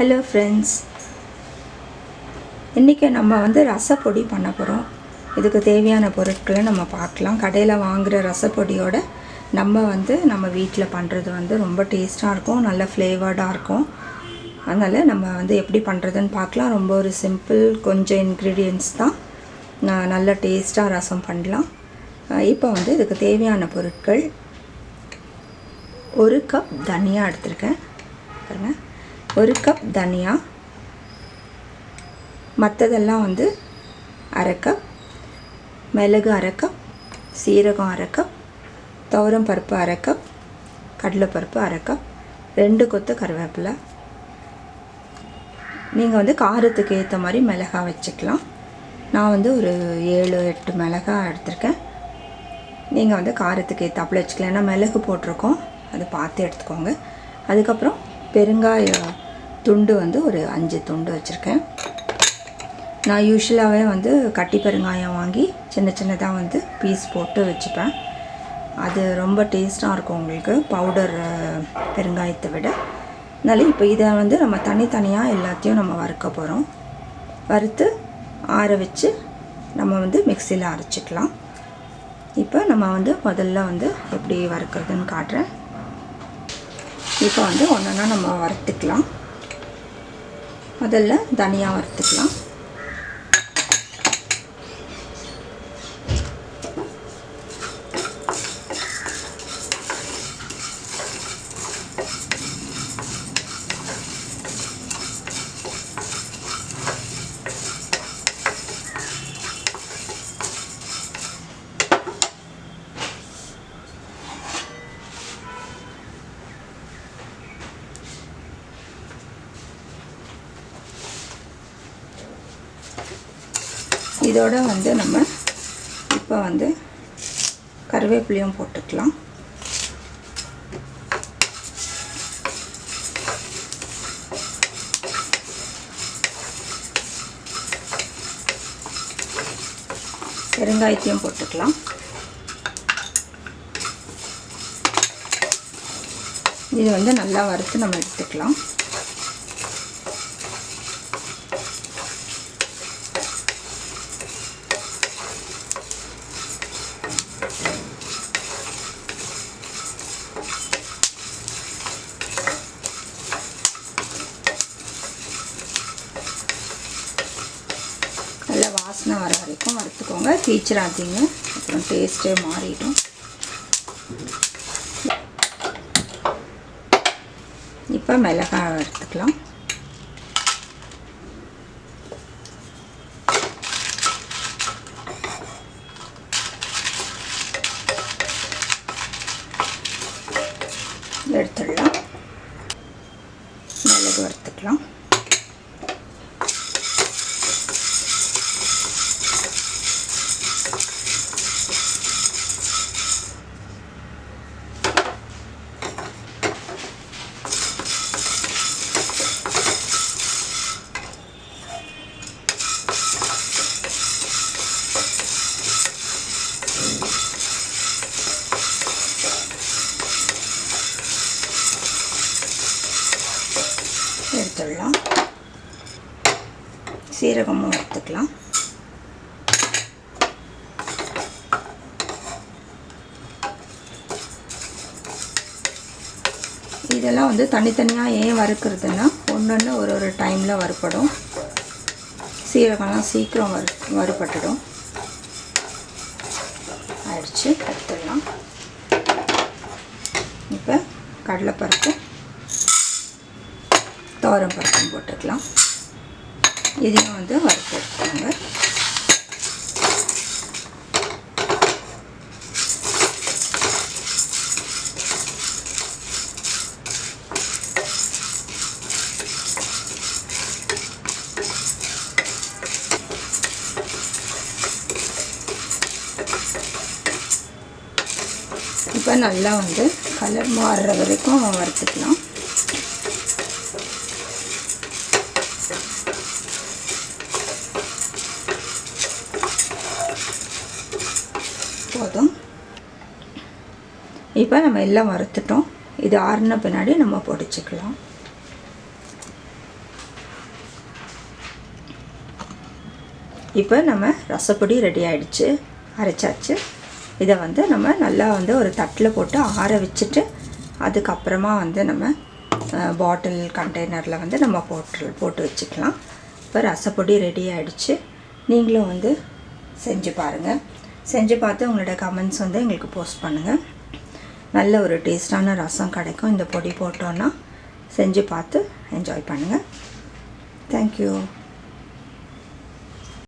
Hello friends இன்றைக்கி நம்ம வந்து ரசப்பொடி பண்ண போகிறோம் இதுக்கு தேவையான பொருட்களை நம்ம பார்க்கலாம். கடையில் வாங்குகிற ரசப்பொடியோட நம்ம வந்து நம்ம வீட்டில் பண்ணுறது வந்து ரொம்ப டேஸ்ட்டாக இருக்கும். நல்ல ஃப்ளேவர்டாக இருக்கும். அதனால் நம்ம வந்து எப்படி பண்ணுறதுன்னு பார்க்கலாம். ரொம்ப ஒரு சிம்பிள் கொஞ்சம் இன்க்ரீடியன்ட்ஸ் தான். நான் நல்ல டேஸ்ட்டாக ரசம் பண்ணலாம். இப்போ வந்து இதுக்கு தேவையான பொருட்கள் ஒரு கப் தனியாக எடுத்திருக்கேன். பாருங்கள் ஒரு கப் தனியா. மற்றதெல்லாம் வந்து அரை கப் மிளகு அரை கப் சீரகம் அரை கப் துவரம் பருப்பு அரை கப் கடலைப்பருப்பு அரை கப் ரெண்டு கொத்து கருவேப்பிலை. நீங்கள் வந்து காரத்துக்கு ஏற்ற மாதிரி மிளகாய் வச்சுக்கலாம். நான் வந்து ஒரு ஏழு எட்டு மிளகா எடுத்திருக்கேன். நீங்கள் வந்து காரத்துக்கு ஏற்றாப்புல வச்சுக்கலாம். ஏன்னா மிளகு போட்டிருக்கோம். அது பார்த்து எடுத்துக்கோங்க. அதுக்கப்புறம் பெருங்காய துண்டு வந்து ஒரு அஞ்சு துண்டு வச்சுருக்கேன். நான் யூஸ்வலாகவே வந்து கட்டி பெருங்காயம் வாங்கி சின்ன சின்னதாக வந்து பீஸ் போட்டு வச்சுப்பேன். அது ரொம்ப டேஸ்ட்டாக இருக்கும் உங்களுக்கு பவுடர் பெருங்காயத்தை விட. அதனால இப்போ இதை வந்து நம்ம தனித்தனியாக எல்லாத்தையும் நம்ம வறுக்க போகிறோம் வறுத்து ஆற வச்சு நம்ம வந்து மிக்சியில் அரைச்சிக்கலாம். இப்போ நம்ம வந்து முதல்ல வந்து எப்படி வறுக்கிறதுன்னு காட்டுறேன். இப்போ வந்து ஒன்றா நம்ம வறுத்துக்கலாம். முதல்ல தனியாக வறுத்துக்கலாம். இதோட வந்து நம்ம இப்போ வந்து கருவேப்பிலையும் போட்டுக்கலாம். பெருங்காயத்தையும் போட்டுக்கலாம். இது வந்து நல்லா வறுத்து நம்ம எடுத்துக்கலாம் நல்லா வாசனை வர வரைக்கும் வறுத்துக்கோங்க. தீச்சிடாதீங்க அப்புறம் டேஸ்ட்டே மாறிடும். இப்போ மிளகாய் வறுத்துக்கலாம். எடுத்துடலாம். மிளகு வறுத்து எடுத்துடலாம். சீரகமும் எடுத்துக்கலாம். இதெல்லாம் வந்து தனித்தனியாக ஏன் வறுக்கிறதுனா ஒன்று ஒரு ஒரு டைமில் வறுப்படும் சீரகம்லாம் சீக்கிரம் வறு வறுபட்டுடும். ஆயிடுச்சு எடுத்துடலாம். இப்போ கடலைப்பருப்பு. பருப்பும் போட்டுக்கலாம். இதையும் வந்து வறுத்து எடுத்துக்கோங்க இப்போ நல்லா வந்து கலர் மாறுற வரைக்கும் வறுத்துக்கலாம். இப்போ நம்ம எல்லாம் வறுத்துட்டோம். இது ஆறுன பின்னாடி நம்ம பொடிச்சிக்கலாம். இப்போ நம்ம ரசப்பொடி ரெடி ஆகிடுச்சு அரைச்சாச்சு. இதை வந்து நம்ம நல்லா வந்து ஒரு தட்டில் போட்டு ஆற வச்சுட்டு அதுக்கப்புறமா வந்து நம்ம பாட்டில் கண்டெய்னரில் வந்து நம்ம போட்டு போட்டு வச்சுக்கலாம். இப்போ ரசப்பொடி ரெடி ஆகிடுச்சு நீங்களும் வந்து செஞ்சு பாருங்கள் செஞ்சு பார்த்து உங்களோட கமெண்ட்ஸ் வந்து எங்களுக்கு போஸ்ட் பண்ணுங்கள் நல்ல ஒரு டேஸ்டான ரசம் கிடைக்கும். இந்த பொடி போட்டோன்னா செஞ்சு பார்த்து என்ஜாய் பண்ணுங்கள் தேங்க்யூ